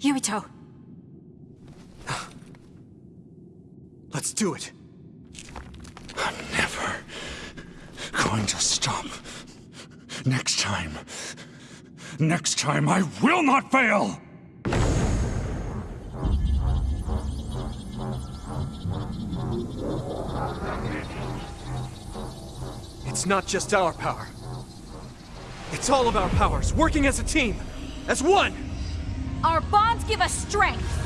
Yuito! Let's do it. I'm never going to stop. Next time. Next time I will not fail! It's not just our power. It's all of our powers, working as a team, as one! Our bonds give us strength!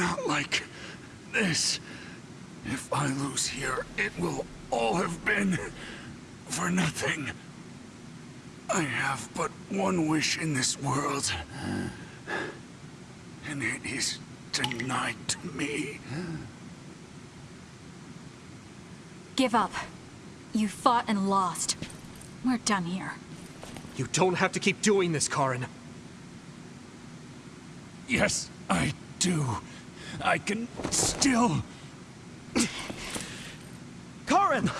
Not like this. If I lose here, it will all have been for nothing. I have but one wish in this world. And it is denied to me. Give up. You fought and lost. We're done here. You don't have to keep doing this, Karen. Yes, I do. I can still... Karen!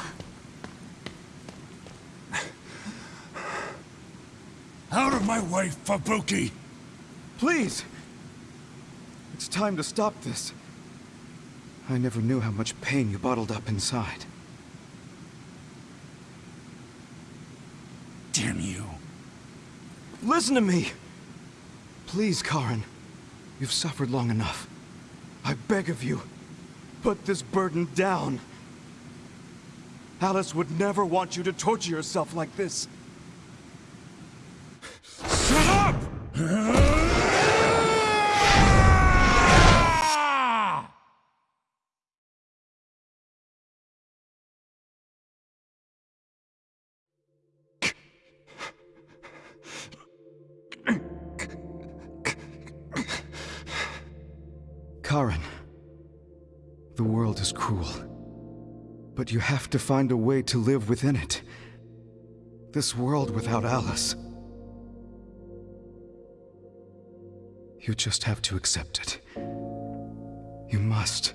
Out of my way, Fubuki! Please! It's time to stop this. I never knew how much pain you bottled up inside. Damn you. Listen to me! Please, Karen. You've suffered long enough. I beg of you, put this burden down. Alice would never want you to torture yourself like this. Karen, the world is cruel. But you have to find a way to live within it. This world without Alice. You just have to accept it. You must.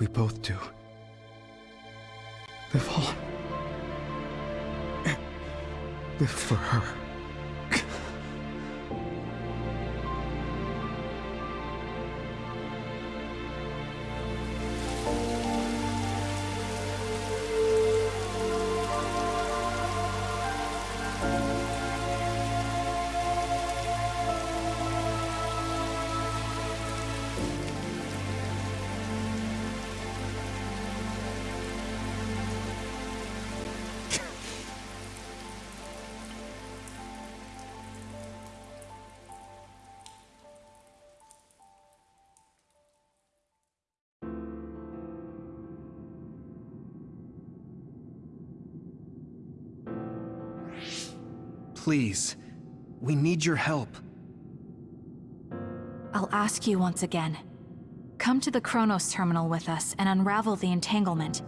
We both do. Live on. Live for her. Please. We need your help. I'll ask you once again. Come to the Kronos terminal with us and unravel the entanglement.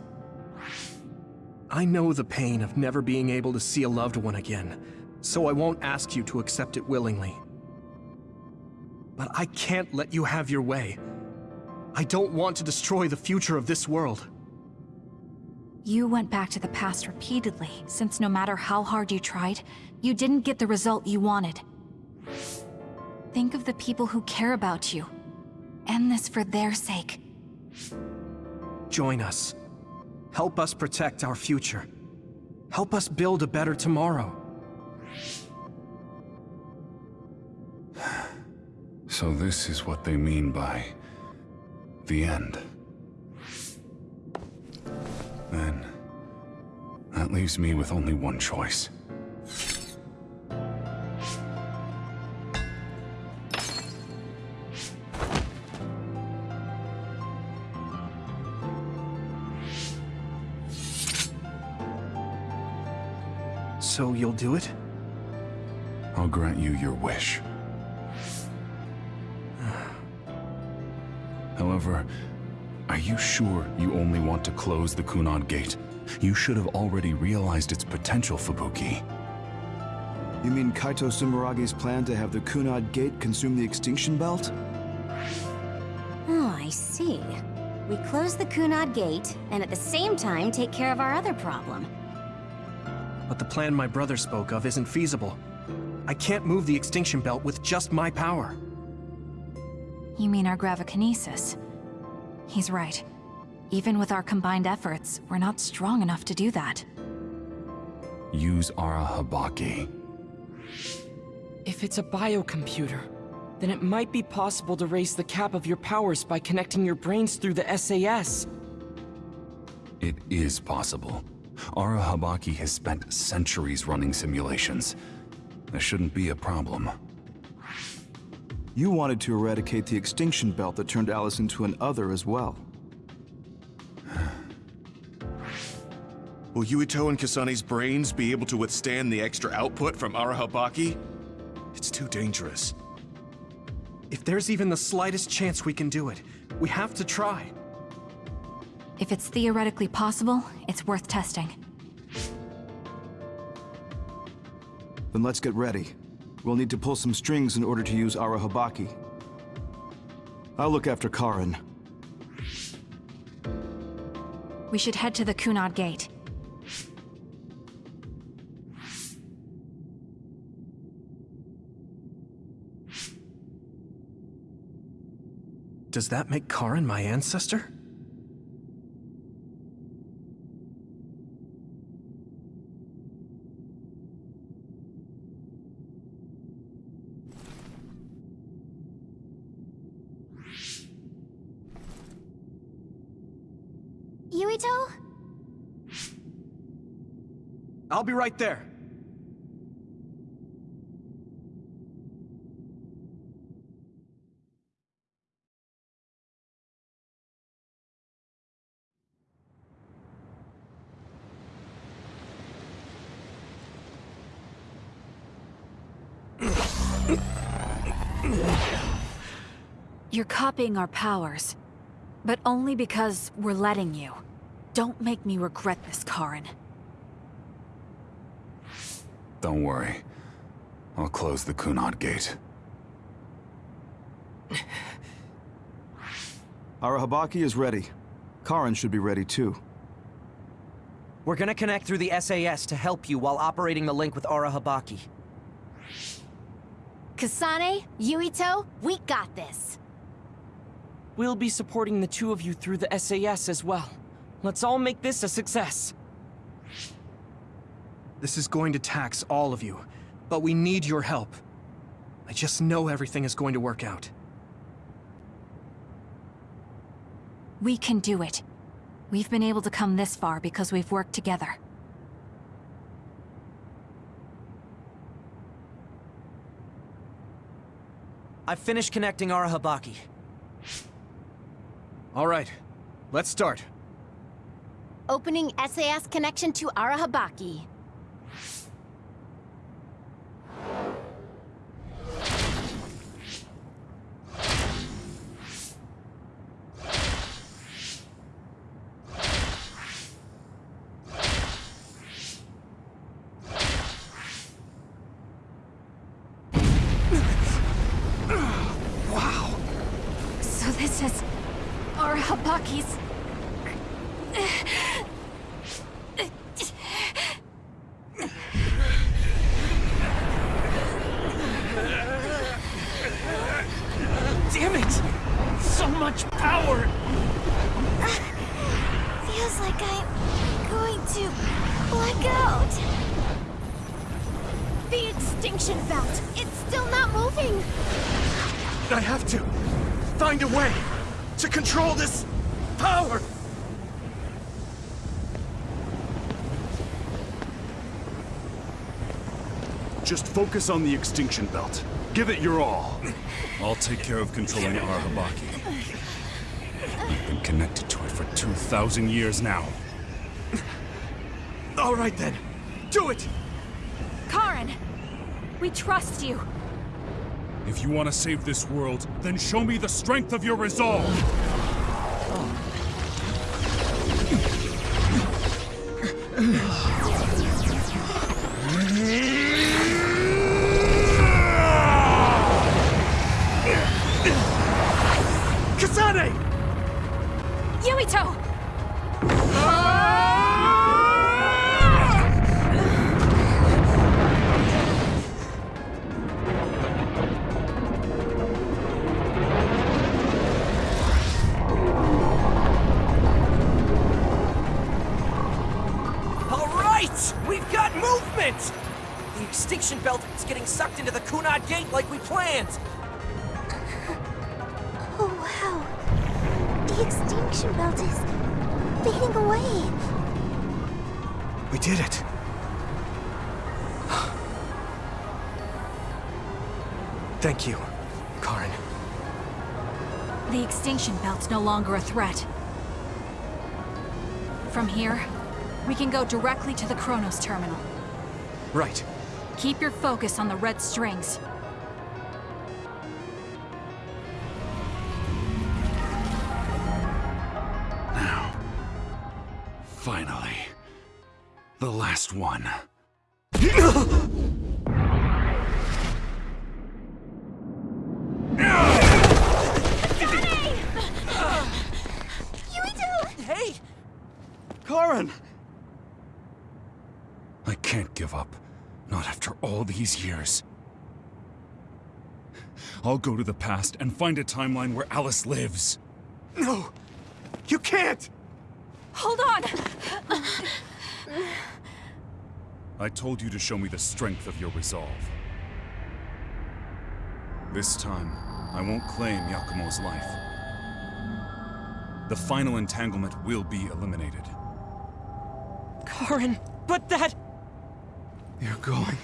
I know the pain of never being able to see a loved one again, so I won't ask you to accept it willingly. But I can't let you have your way. I don't want to destroy the future of this world. You went back to the past repeatedly, since no matter how hard you tried, you didn't get the result you wanted. Think of the people who care about you. End this for their sake. Join us. Help us protect our future. Help us build a better tomorrow. So this is what they mean by The end. Then, that leaves me with only one choice. So you'll do it? I'll grant you your wish. However, are you sure you only want to close the Kunad Gate? You should have already realized its potential, Fubuki. You mean Kaito Sumeragi's plan to have the Kunad Gate consume the Extinction Belt? Oh, I see. We close the Kunad Gate, and at the same time take care of our other problem. But the plan my brother spoke of isn't feasible. I can't move the extinction belt with just my power. You mean our gravikinesis? He's right. Even with our combined efforts, we're not strong enough to do that. Use Arahabaki. If it's a biocomputer, then it might be possible to raise the cap of your powers by connecting your brains through the SAS. It is possible. Arahabaki has spent centuries running simulations. There shouldn't be a problem. You wanted to eradicate the Extinction Belt that turned Alice into an other as well. Will Yuito and Kasane's brains be able to withstand the extra output from Arahabaki? It's too dangerous. If there's even the slightest chance we can do it, we have to try. If it's theoretically possible, it's worth testing. Then let's get ready. We'll need to pull some strings in order to use Arahabaki. I'll look after Karen. We should head to the Kunad Gate. Does that make Karen my ancestor? Yuito? I'll be right there. You're copying our powers. But only because we're letting you. Don't make me regret this, Karen. Don't worry. I'll close the Kunad Gate. Arahabaki is ready. Karen should be ready too. We're gonna connect through the SAS to help you while operating the link with Arahabaki. Kasane, Yuito, we got this. We'll be supporting the two of you through the SAS as well. Let's all make this a success. This is going to tax all of you, but we need your help. I just know everything is going to work out. We can do it. We've been able to come this far because we've worked together. I've finished connecting Arahabaki. All right, let's start. Opening SAS connection to Arahabaki you focus on the extinction belt. Give it your all. I'll take care of controlling Arahabaki. I've been connected to it for 2,000 years now. All right then, do it! Karen! We trust you. If you want to save this world, then show me the strength of your resolve! Right! We've got movement! The extinction belt is getting sucked into the Kunad Gate like we planned! Longer a threat. From here, we can go directly to the Kronos terminal. Right. Keep your focus on the red strings. Now. Finally. The last one. Hey! Karen! I can't give up. Not after all these years. I'll go to the past and find a timeline where Alice lives. No! You can't! Hold on! I told you to show me the strength of your resolve. This time, I won't claim Yakumo's life. The final entanglement will be eliminated. Karen, but that... You're going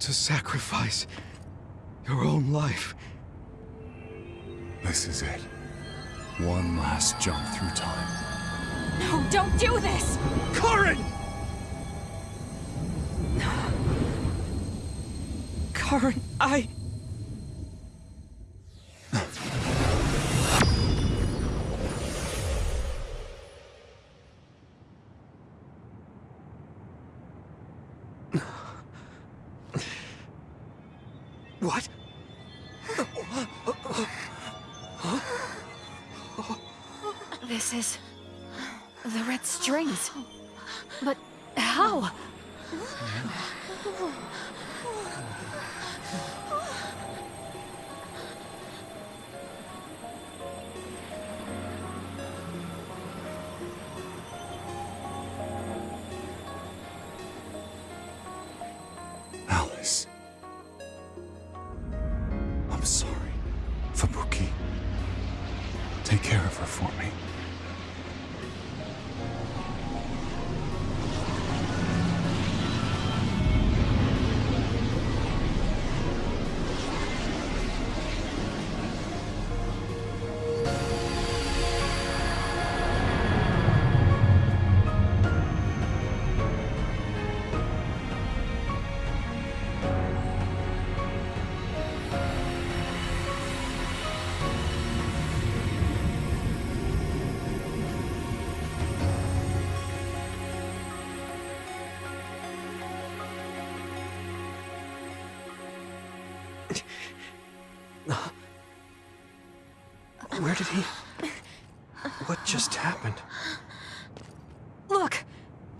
to sacrifice your own life. This is it. One last jump through time. No, don't do this! Karen! Karen, I... What? This is... the red strings. But how?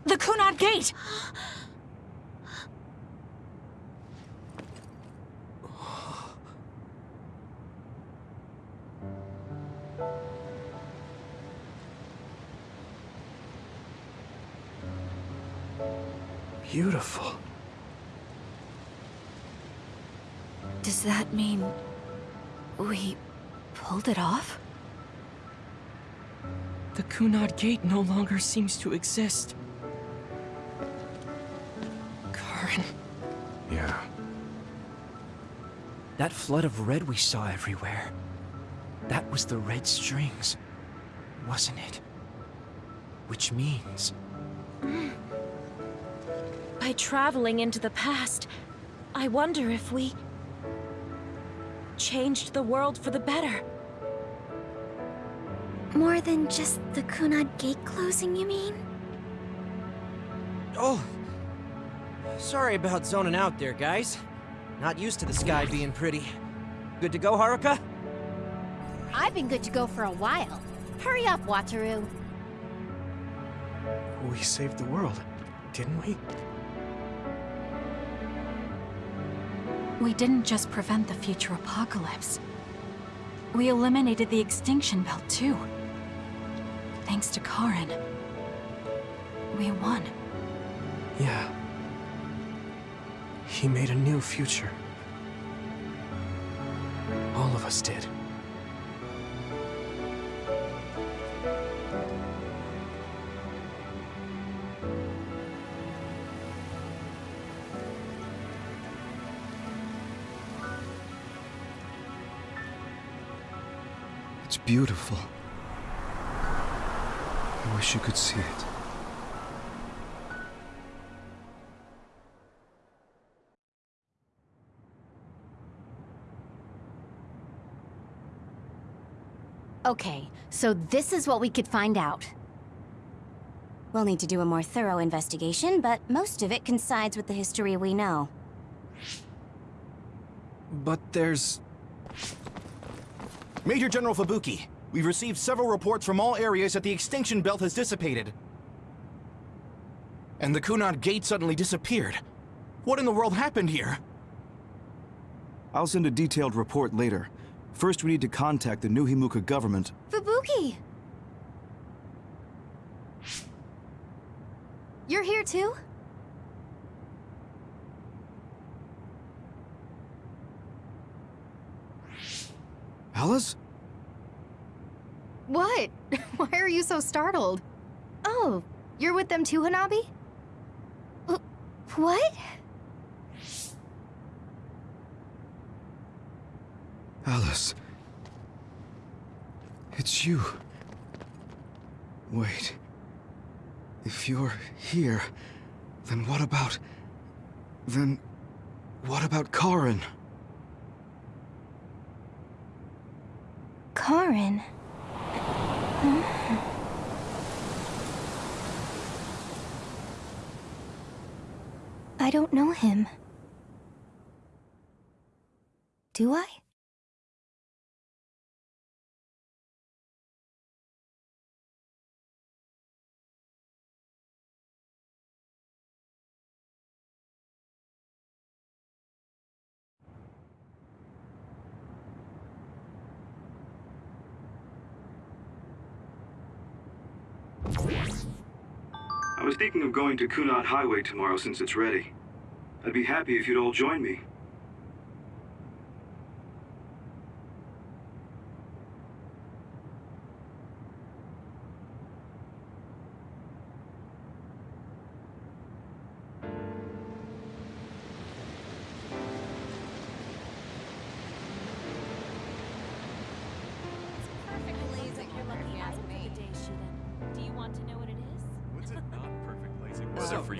The Kunad Gate! Beautiful. Does that mean... we pulled it off? The Kunad Gate no longer seems to exist. Karen. Yeah. That flood of red we saw everywhere. That was the red strings, wasn't it? Which means... By traveling into the past, I wonder if we... changed the world for the better. More than just the Kunad gate closing, you mean? Oh! Sorry about zoning out there, guys. Not used to the sky being pretty. Good to go, Haruka? I've been good to go for a while. Hurry up, Wataru. We saved the world, didn't we? We didn't just prevent the future apocalypse. We eliminated the extinction belt, too. Thanks to Karen. We won. Yeah. He made a new future. All of us did. It's beautiful. I wish you could see it. Okay, so this is what we could find out. We'll need to do a more thorough investigation, but most of it coincides with the history we know. But there's... Major General Fubuki, we've received several reports from all areas that the extinction belt has dissipated. And the Kunad Gate suddenly disappeared. What in the world happened here? I'll send a detailed report later. First, we need to contact the New Himuka government. Fubuki! You're here too? Alice? What? Why are you so startled? Oh, you're with them too, Hanabi? What? Alice. It's you. Wait. If you're here, then what about... Then... What about Karen? Karen. Hmm. I don't know him. Do I? Thinking of going to Kunad Highway tomorrow since it's ready. I'd be happy if you'd all join me. Do you want to know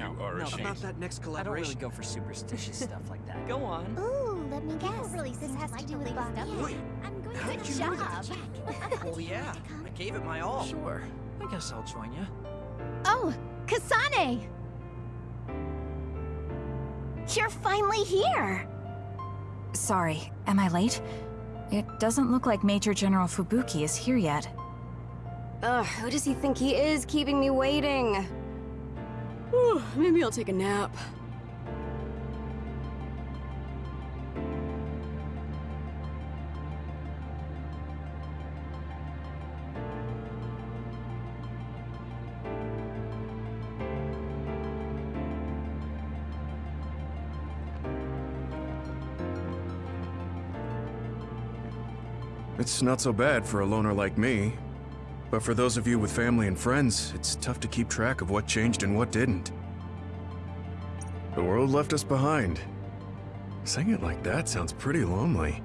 blazing So, weather for you, no, no, Arashi? about that next collaboration. I don't really go for superstitious stuff like that. Go on. Ooh, let me guess. really this has to do with Bobby. I'm going How'd to you know that? job. Oh yeah, I gave it my all. Sure. I guess I'll join you. Oh, Kasane! You're finally here! Sorry, am I late? It doesn't look like Major General Fubuki is here yet. Ugh, who does he think he is keeping me waiting? Maybe I'll take a nap. It's not so bad for a loner like me. But for those of you with family and friends, it's tough to keep track of what changed and what didn't. The world left us behind. Saying it like that sounds pretty lonely.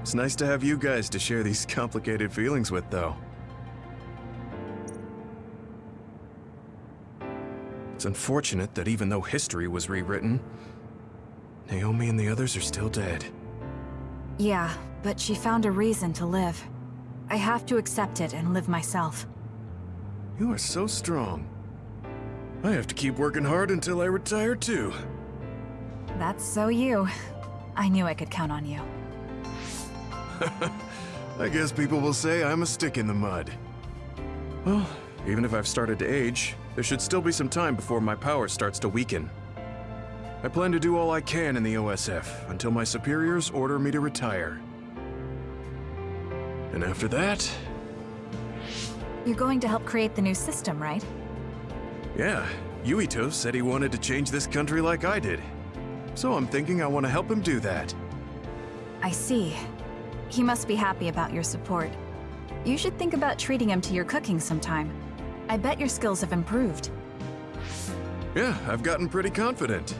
It's nice to have you guys to share these complicated feelings with, though. It's unfortunate that even though history was rewritten, Naomi and the others are still dead. Yeah, but she found a reason to live. I have to accept it and live myself. You are so strong. I have to keep working hard until I retire too. That's so you. I knew I could count on you. I guess people will say I'm a stick in the mud. Well, even if I've started to age, there should still be some time before my power starts to weaken. I plan to do all I can in the OSF until my superiors order me to retire. And after that, You're going to help create the new system, right? yeah, Yuito said he wanted to change this country like I did. So I'm thinking I want to help him do that. I see. He must be happy about your support. You should think about treating him to your cooking sometime. I bet your skills have improved. Yeah, I've gotten pretty confident.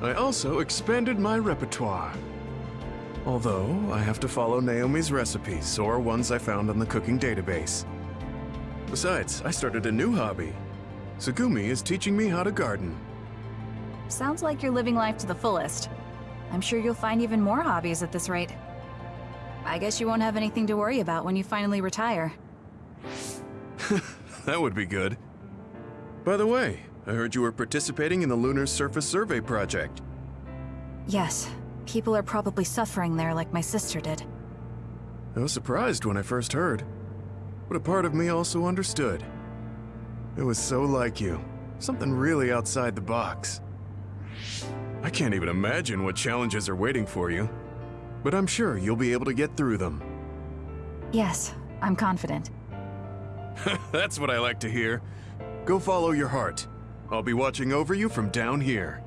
I also expanded my repertoire. Although, I have to follow Naomi's recipes or ones I found on the cooking database. Besides, I started a new hobby. Tsugumi is teaching me how to garden. Sounds like you're living life to the fullest. I'm sure you'll find even more hobbies at this rate. I guess you won't have anything to worry about when you finally retire. That would be good. By the way, I heard you were participating in the Lunar Surface Survey Project. Yes, people are probably suffering there like my sister did. I was surprised when I first heard, but a part of me also understood. It was so like you, something really outside the box. I can't even imagine what challenges are waiting for you, but I'm sure you'll be able to get through them. Yes, I'm confident. That's what I like to hear. Go follow your heart. I'll be watching over you from down here.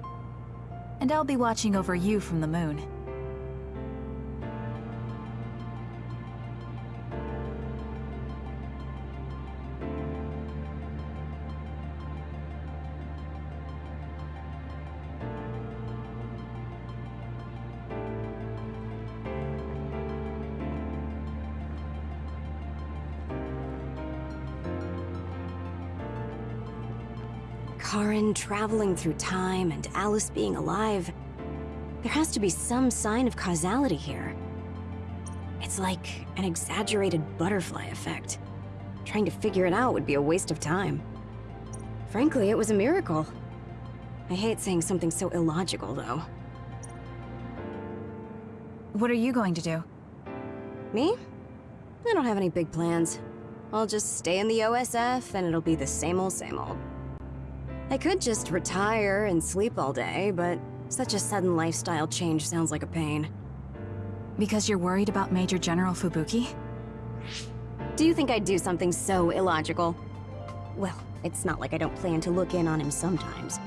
And I'll be watching over you from the moon. Traveling through time and Alice being alive. There has to be some sign of causality here. It's like an exaggerated butterfly effect. Trying to figure it out would be a waste of time. Frankly, it was a miracle. I hate saying something so illogical, though. What are you going to do? Me? I don't have any big plans. I'll just stay in the OSF and it'll be the same old same old. I could just retire and sleep all day, but such a sudden lifestyle change sounds like a pain. Because you're worried about Major General Fubuki? Do you think I'd do something so illogical? Well, it's not like I don't plan to look in on him sometimes.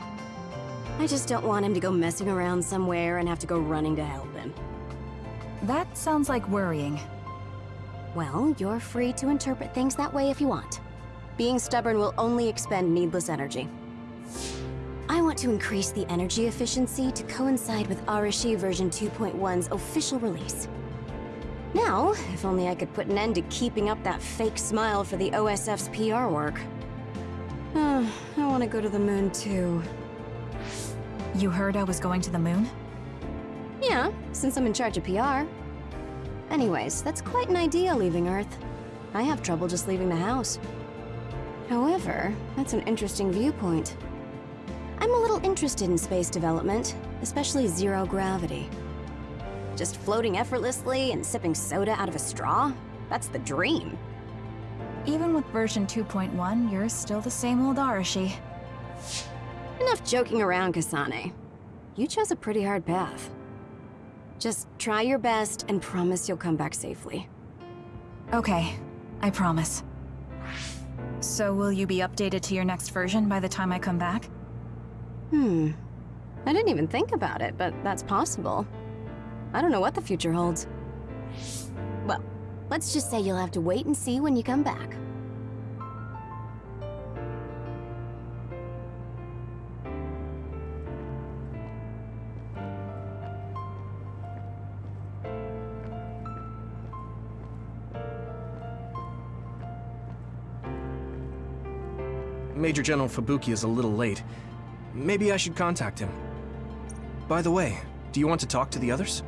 I just don't want him to go messing around somewhere and have to go running to help him. That sounds like worrying. Well, you're free to interpret things that way if you want. Being stubborn will only expend needless energy. I want to increase the energy efficiency to coincide with Arashi version 2.1's official release. Now, if only I could put an end to keeping up that fake smile for the OSF's PR work. Uh, I want to go to the moon too. You heard I was going to the moon? Yeah, since I'm in charge of PR. Anyways, that's quite an idea leaving Earth. I have trouble just leaving the house. However, that's an interesting viewpoint. I'm a little interested in space development, especially zero gravity. Just floating effortlessly and sipping soda out of a straw? That's the dream. Even with version 2.1, you're still the same old Arashi. Enough joking around, Kasane. You chose a pretty hard path. Just try your best and promise you'll come back safely. Okay, I promise. So will you be updated to your next version by the time I come back? Hmm. I didn't even think about it, but that's possible. I don't know what the future holds. Well, Let's just say you'll have to wait and see when you come back. Major General Fubuki is a little late. Maybe I should contact him. By the way, do you want to talk to the others?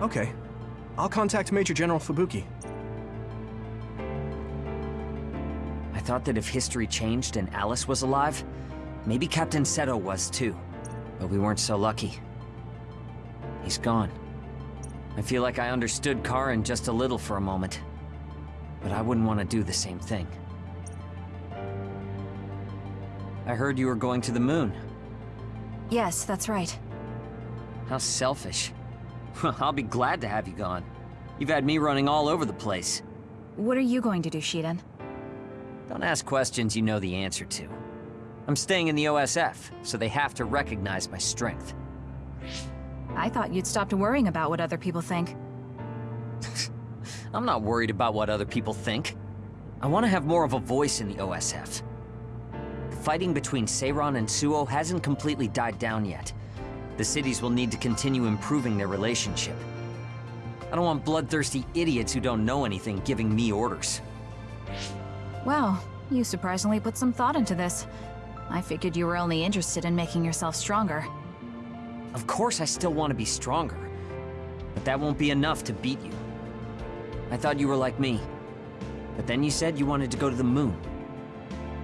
Okay. I'll contact Major General Fubuki. I thought that if history changed and Alice was alive, maybe Captain Seto was too. But we weren't so lucky. He's gone. I feel like I understood Karen just a little for a moment. But I wouldn't want to do the same thing. I heard you were going to the moon. Yes, that's right. How selfish. I'll be glad to have you gone. You've had me running all over the place. What are you going to do, Shiden? Don't ask questions you know the answer to. I'm staying in the OSF, so they have to recognize my strength. I thought you'd stopped worrying about what other people think. I'm not worried about what other people think. I want to have more of a voice in the OSF. Fighting between Seiran and Suoh hasn't completely died down yet. The cities will need to continue improving their relationship. I don't want bloodthirsty idiots who don't know anything giving me orders. Well, you surprisingly put some thought into this. I figured you were only interested in making yourself stronger. Of course I still want to be stronger, but that won't be enough to beat you. I thought you were like me, but then you said you wanted to go to the moon.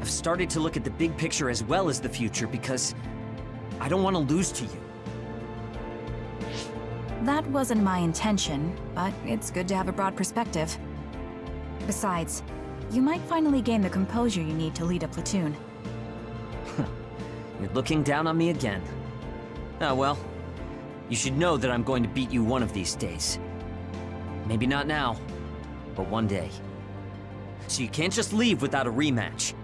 I've started to look at the big picture as well as the future because I don't want to lose to you. That wasn't my intention, but it's good to have a broad perspective. Besides, you might finally gain the composure you need to lead a platoon. You're looking down on me again. Ah well, you should know that I'm going to beat you one of these days. Maybe not now, but one day. So you can't just leave without a rematch.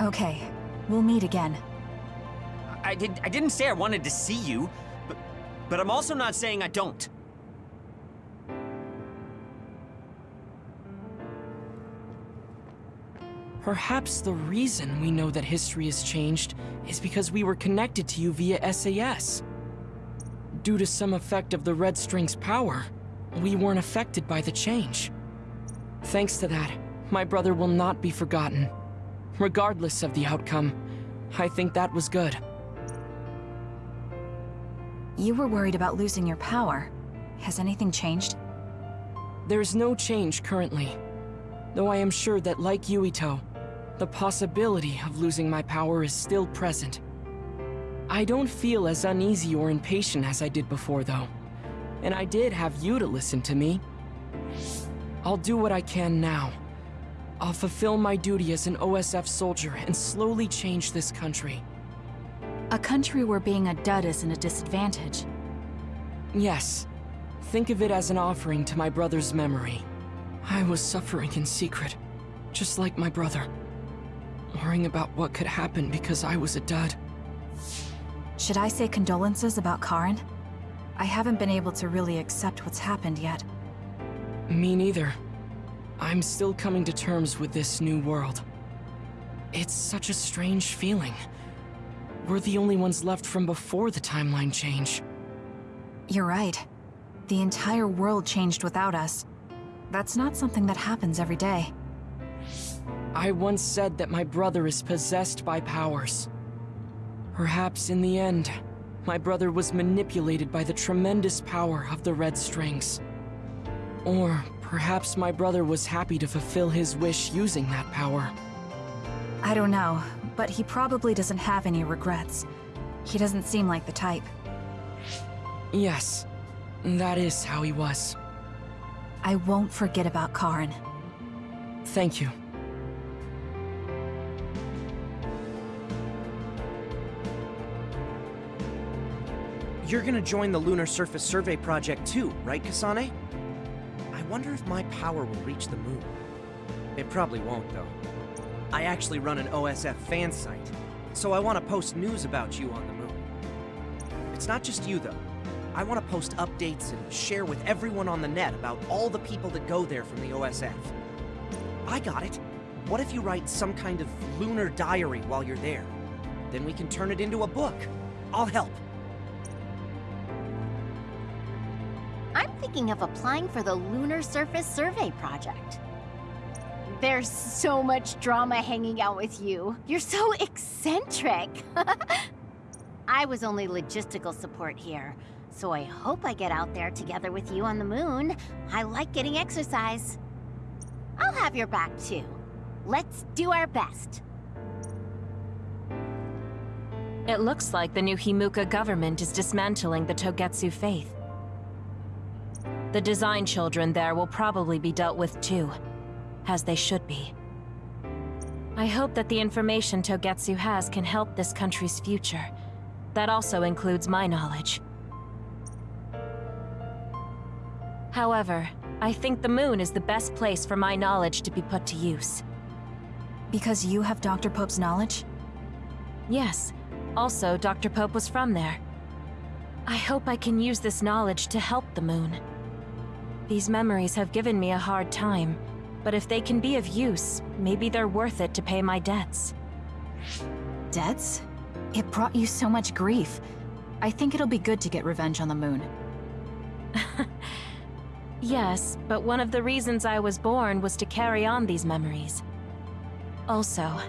Okay, we'll meet again. I, did, I didn't say I wanted to see you, but, but I'm also not saying I don't. Perhaps the reason we know that history has changed is because we were connected to you via SAS. Due to some effect of the Red String's power, we weren't affected by the change. Thanks to that, my brother will not be forgotten. Regardless of the outcome, I think that was good. You were worried about losing your power. Has anything changed? There's no change currently. Though I am sure that like Yuito, the possibility of losing my power is still present. I don't feel as uneasy or impatient as I did before though. And I did have you to listen to me. I'll do what I can now. I'll fulfill my duty as an OSF soldier and slowly change this country. A country where being a dud isn't a disadvantage. Yes. Think of it as an offering to my brother's memory. I was suffering in secret, just like my brother. Worrying about what could happen because I was a dud. Should I say condolences about Karen? I haven't been able to really accept what's happened yet. Me neither. I'm still coming to terms with this new world. It's such a strange feeling. We're the only ones left from before the timeline change. You're right. The entire world changed without us. That's not something that happens every day. I once said that my brother is possessed by powers. Perhaps in the end, my brother was manipulated by the tremendous power of the Red Strings. Or perhaps my brother was happy to fulfill his wish using that power. I don't know, but he probably doesn't have any regrets. He doesn't seem like the type. Yes, that is how he was. I won't forget about Karen. Thank you. You're gonna join the Lunar Surface Survey Project too, right, Kasane? I wonder if my power will reach the moon. It probably won't, though. I actually run an OSF fan site, so I want to post news about you on the moon. It's not just you, though. I want to post updates and share with everyone on the net about all the people that go there from the OSF. I got it. What if you write some kind of lunar diary while you're there? Then we can turn it into a book. I'll help. Thinking of applying for the Lunar Surface Survey Project. There's so much drama hanging out with you. You're so eccentric. I was only logistical support here, so I hope I get out there together with you on the moon. I like getting exercise. I'll have your back too. Let's do our best. It looks like the new Himuka government is dismantling the Togetsu faith. The design children there will probably be dealt with too, as they should be. I hope that the information Togetsu has can help this country's future. That also includes my knowledge. However, I think the moon is the best place for my knowledge to be put to use. Because you have Dr. Pope's knowledge? Yes. Also, Dr. Pope was from there. I hope I can use this knowledge to help the moon. These memories have given me a hard time, but if they can be of use, maybe they're worth it to pay my debts. Debts? It brought you so much grief. I think it'll be good to get revenge on the moon. Yes, but one of the reasons I was born was to carry on these memories. Also,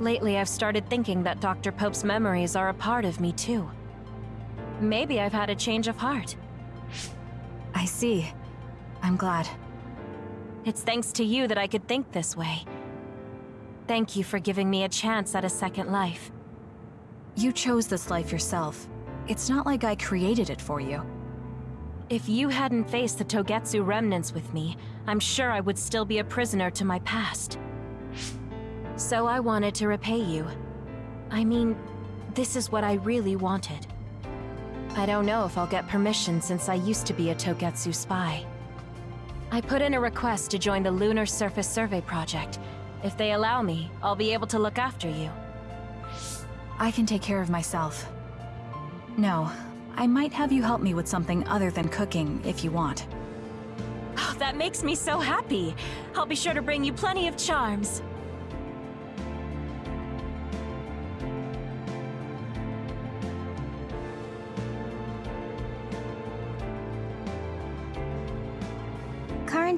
lately I've started thinking that Dr. Pope's memories are a part of me too. Maybe I've had a change of heart. I see. I'm glad. It's thanks to you that I could think this way. Thank you for giving me a chance at a second life. You chose this life yourself. It's not like I created it for you. If you hadn't faced the Togetsu remnants with me, I'm sure I would still be a prisoner to my past. So I wanted to repay you. I mean, this is what I really wanted. I don't know if I'll get permission since I used to be a Togetsu spy. I put in a request to join the Lunar Surface Survey Project. If they allow me, I'll be able to look after you. I can take care of myself. No, I might have you help me with something other than cooking, if you want. Oh, that makes me so happy. I'll be sure to bring you plenty of charms.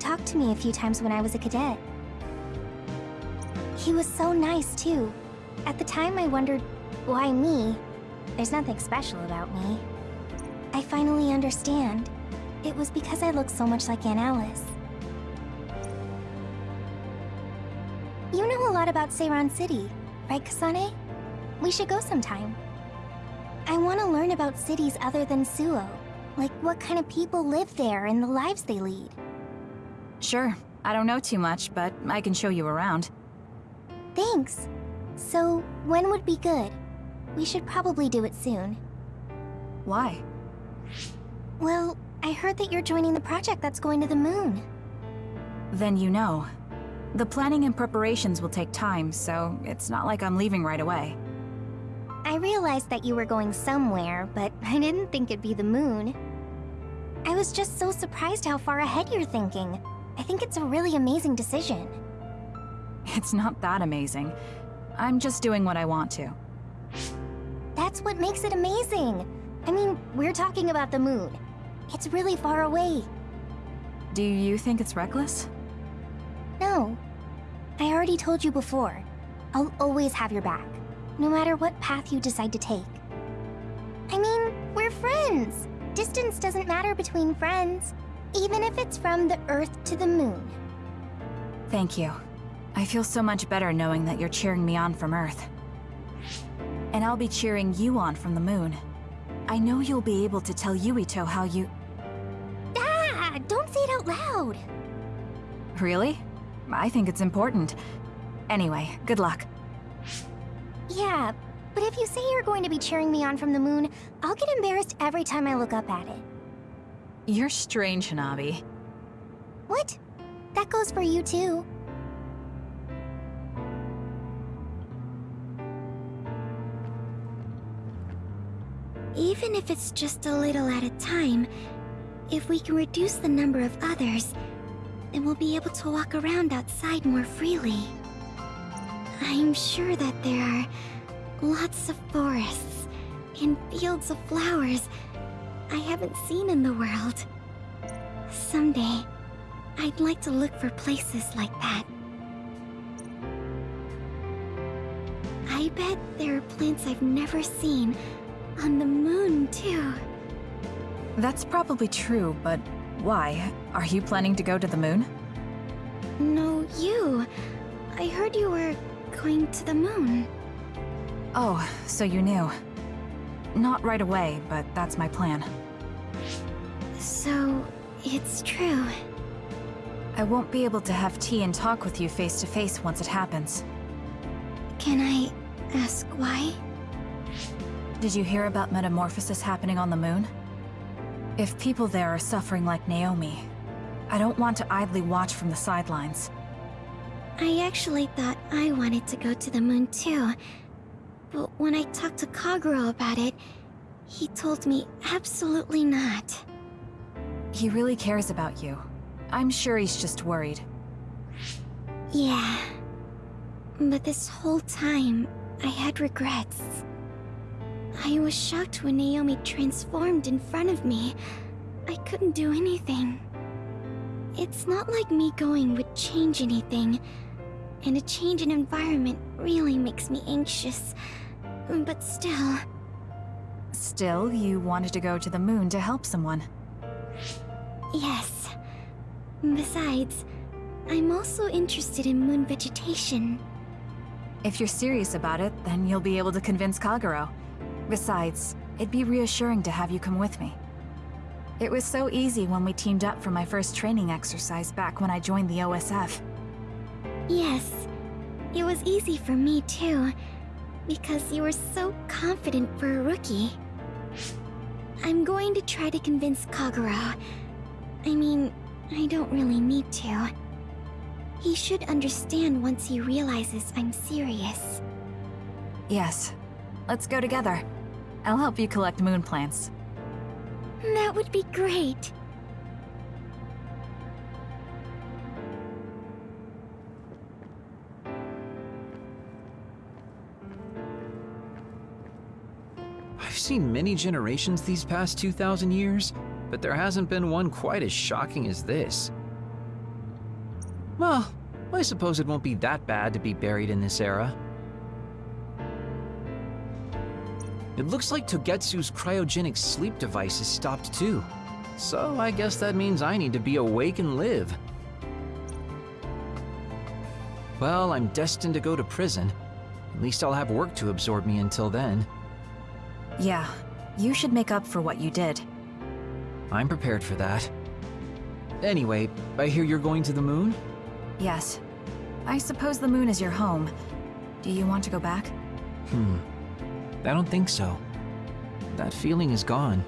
Talked to me a few times when I was a cadet. He was so nice, too. At the time, I wondered, why me? There's nothing special about me. I finally understand. It was because I look so much like Aunt Alice. You know a lot about Seiran City, right, Kasane? We should go sometime. I want to learn about cities other than Suoh. Like what kind of people live there and the lives they lead. Sure. I don't know too much, but I can show you around. Thanks. So, when would be good? We should probably do it soon. Why? Well, I heard that you're joining the project that's going to the moon. Then you know. The planning and preparations will take time, so it's not like I'm leaving right away. I realized that you were going somewhere, but I didn't think it'd be the moon. I was just so surprised how far ahead you're thinking. I think it's a really amazing decision. It's not that amazing. I'm just doing what I want to. That's what makes it amazing. I mean, we're talking about the moon. It's really far away. Do you think it's reckless? No. I already told you before. I'll always have your back, no matter what path you decide to take. I mean, we're friends. Distance doesn't matter between friends, even if it's from the Earth to the moon. Thank you. I feel so much better knowing that you're cheering me on from Earth. And I'll be cheering you on from the moon. I know you'll be able to tell Yuito how you... Ah! Don't say it out loud! Really? I think it's important. Anyway, good luck. Yeah, but if you say you're going to be cheering me on from the moon, I'll get embarrassed every time I look up at it. You're strange, Hanabi. What? That goes for you too. Even if it's just a little at a time, if we can reduce the number of others, then we'll be able to walk around outside more freely. I'm sure that there are lots of forests and fields of flowers I haven't seen in the world. Someday, I'd like to look for places like that. I bet there are plants I've never seen on the moon, too. That's probably true, but why? Are you planning to go to the moon? No, you. I heard you were going to the moon. Oh, so you knew. Not right away, but that's my plan. So, it's true. I won't be able to have tea and talk with you face to face once it happens. Can I ask why? Did you hear about metamorphosis happening on the moon? If people there are suffering like Naomi, I don't want to idly watch from the sidelines. I actually thought I wanted to go to the moon too. But when I talked to Kagero about it, he told me absolutely not. He really cares about you. I'm sure he's just worried. Yeah. But this whole time, I had regrets. I was shocked when Naomi transformed in front of me. I couldn't do anything. It's not like me going would change anything, and a change in environment really makes me anxious. But still... Still, you wanted to go to the moon to help someone. Yes. Besides, I'm also interested in moon vegetation. If you're serious about it, then you'll be able to convince Kagero. Besides, it'd be reassuring to have you come with me. It was so easy when we teamed up for my first training exercise back when I joined the OSF. Yes, it was easy for me too, because you were so confident for a rookie. I'm going to try to convince Kagero. I mean, I don't really need to. He should understand once he realizes I'm serious. Yes. Let's go together. I'll help you collect moon plants. That would be great. I've seen many generations these past 2,000 years, but there hasn't been one quite as shocking as this. Well, I suppose it won't be that bad to be buried in this era. It looks like Togetsu's cryogenic sleep device is stopped too. So I guess that means I need to be awake and live. Well, I'm destined to go to prison. At least I'll have work to absorb me until then. Yeah, you should make up for what you did. I'm prepared for that. Anyway, I hear you're going to the moon? Yes. I suppose the moon is your home. Do you want to go back? Hmm. I don't think so. That feeling is gone.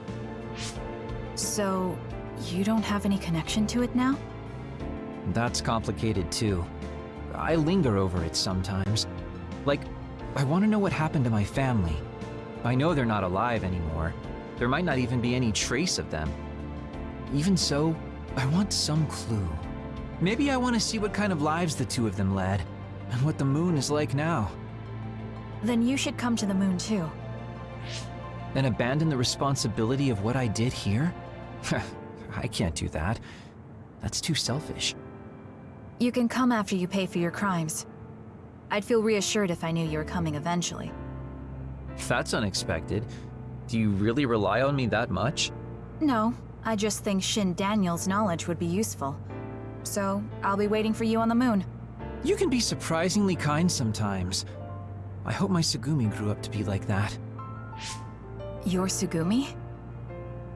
So, you don't have any connection to it now? That's complicated too. I linger over it sometimes. Like, I want to know what happened to my family. I know they're not alive anymore. There might not even be any trace of them. Even so, I want some clue. Maybe I want to see what kind of lives the two of them led, and what the moon is like now. Then you should come to the moon too. And abandon the responsibility of what I did here? I can't do that. That's too selfish. You can come after you pay for your crimes. I'd feel reassured if I knew you were coming eventually. That's unexpected. Do you really rely on me that much? No, I just think Shin Daniel's knowledge would be useful. So, I'll be waiting for you on the moon. You can be surprisingly kind sometimes. I hope my Tsugumi grew up to be like that. Your Tsugumi?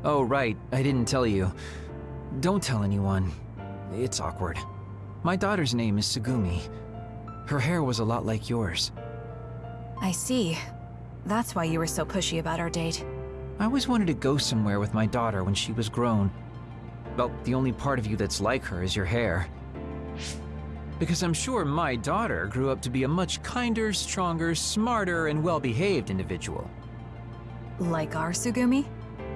Oh, right, I didn't tell you. Don't tell anyone. It's awkward. My daughter's name is Tsugumi. Her hair was a lot like yours. I see. That's why you were so pushy about our date. I always wanted to go somewhere with my daughter when she was grown. Well, the only part of you that's like her is your hair. Because I'm sure my daughter grew up to be a much kinder, stronger, smarter, and well-behaved individual. Like our Tsugumi?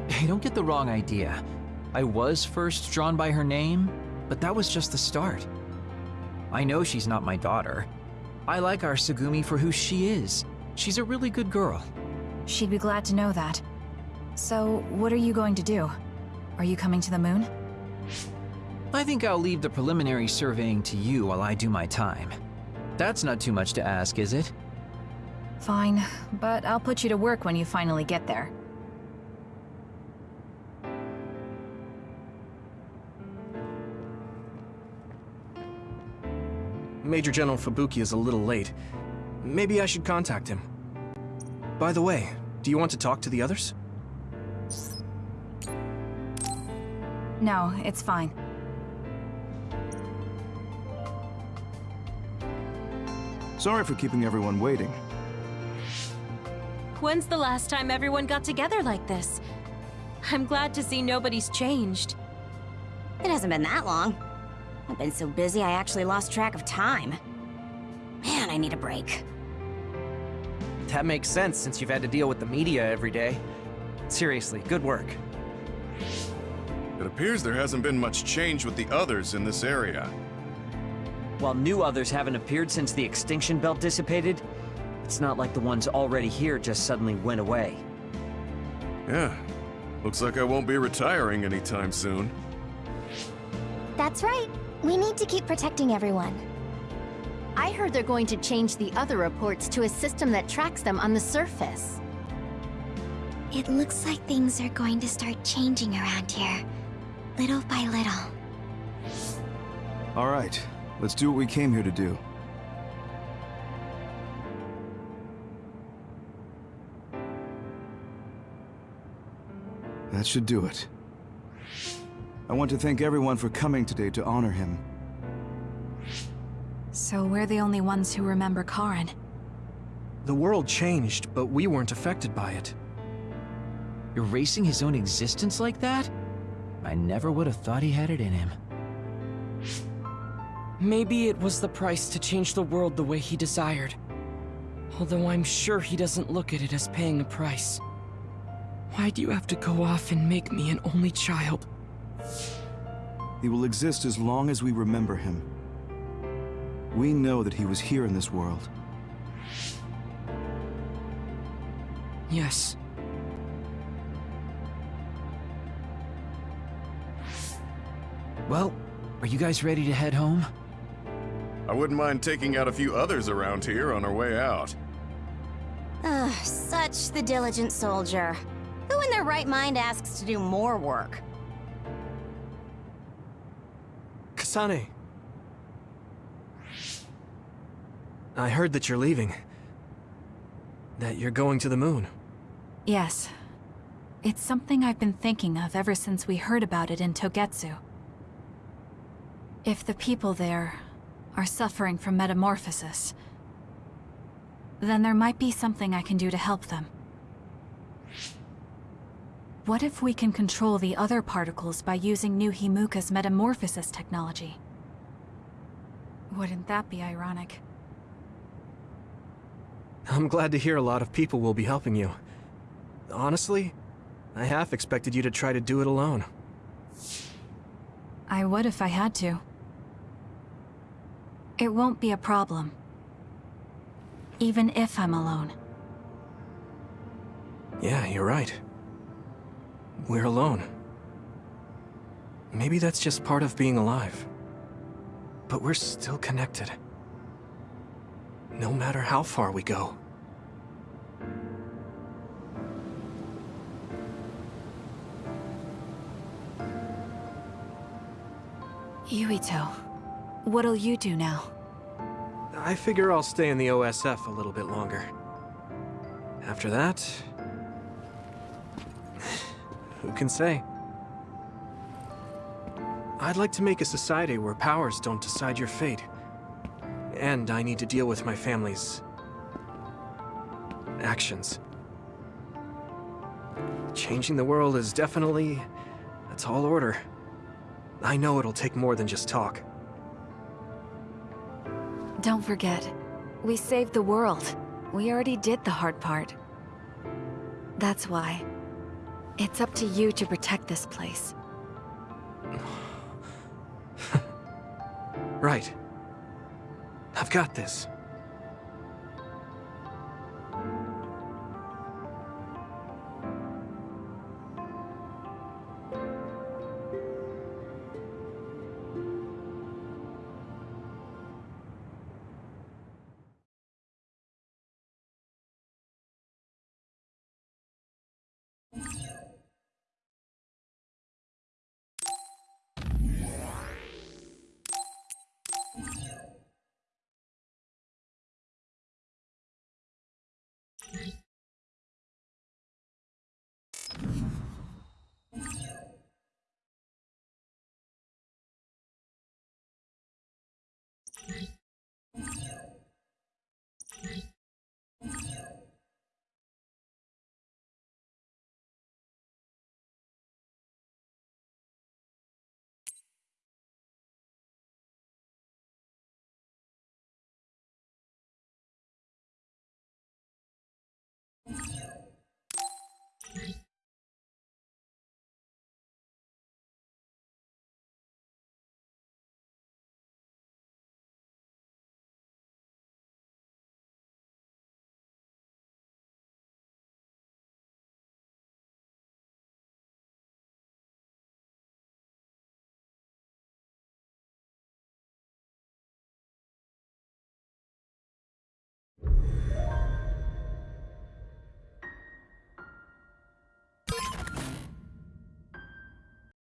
Hey, don't get the wrong idea. I was first drawn by her name, but that was just the start. I know she's not my daughter. I like our Tsugumi for who she is. She's a really good girl. She'd be glad to know that. So, what are you going to do? Are you coming to the moon? I think I'll leave the preliminary surveying to you while I do my time. That's not too much to ask, is it? Fine, but I'll put you to work when you finally get there. Major General Fubuki is a little late. Maybe I should contact him. By the way, do you want to talk to the others? No, it's fine. Sorry for keeping everyone waiting. When's the last time everyone got together like this? I'm glad to see nobody's changed. It hasn't been that long. I've been so busy I actually lost track of time. Man, I need a break. That makes sense since you've had to deal with the media every day. Seriously, good work. It appears there hasn't been much change with the others in this area. While new others haven't appeared since the extinction belt dissipated, it's not like the ones already here just suddenly went away. Yeah, looks like I won't be retiring anytime soon. That's right. We need to keep protecting everyone. I heard they're going to change the other reports to a system that tracks them on the surface. It looks like things are going to start changing around here. Little by little. All right, let's do what we came here to do. That should do it. I want to thank everyone for coming today to honor him. So we're the only ones who remember Karen. The world changed, but we weren't affected by it. Erasing his own existence like that? I never would have thought he had it in him. Maybe it was the price to change the world the way he desired. Although I'm sure he doesn't look at it as paying a price. Why do you have to go off and make me an only child? He will exist as long as we remember him. We know that he was here in this world. Yes. Well, are you guys ready to head home? I wouldn't mind taking out a few others around here on our way out. Ugh, such the diligent soldier. Who in their right mind asks to do more work? Kasane. I heard that you're leaving. That you're going to the moon. Yes. It's something I've been thinking of ever since we heard about it in Togetsu. If the people there are suffering from metamorphosis, then there might be something I can do to help them. What if we can control the other particles by using New Himuka's metamorphosis technology? Wouldn't that be ironic? I'm glad to hear a lot of people will be helping you. Honestly, I half expected you to try to do it alone. I would if I had to. It won't be a problem. Even if I'm alone. Yeah, you're right. We're alone. Maybe that's just part of being alive. But we're still connected. No matter how far we go. Yuito, what'll you do now? I figure I'll stay in the OSF a little bit longer. After that... Who can say? I'd like to make a society where powers don't decide your fate. And I need to deal with my family's... actions. Changing the world is definitely a tall order. I know it'll take more than just talk. Don't forget, we saved the world. We already did the hard part. That's why. It's up to you to protect this place. Right. I've got this.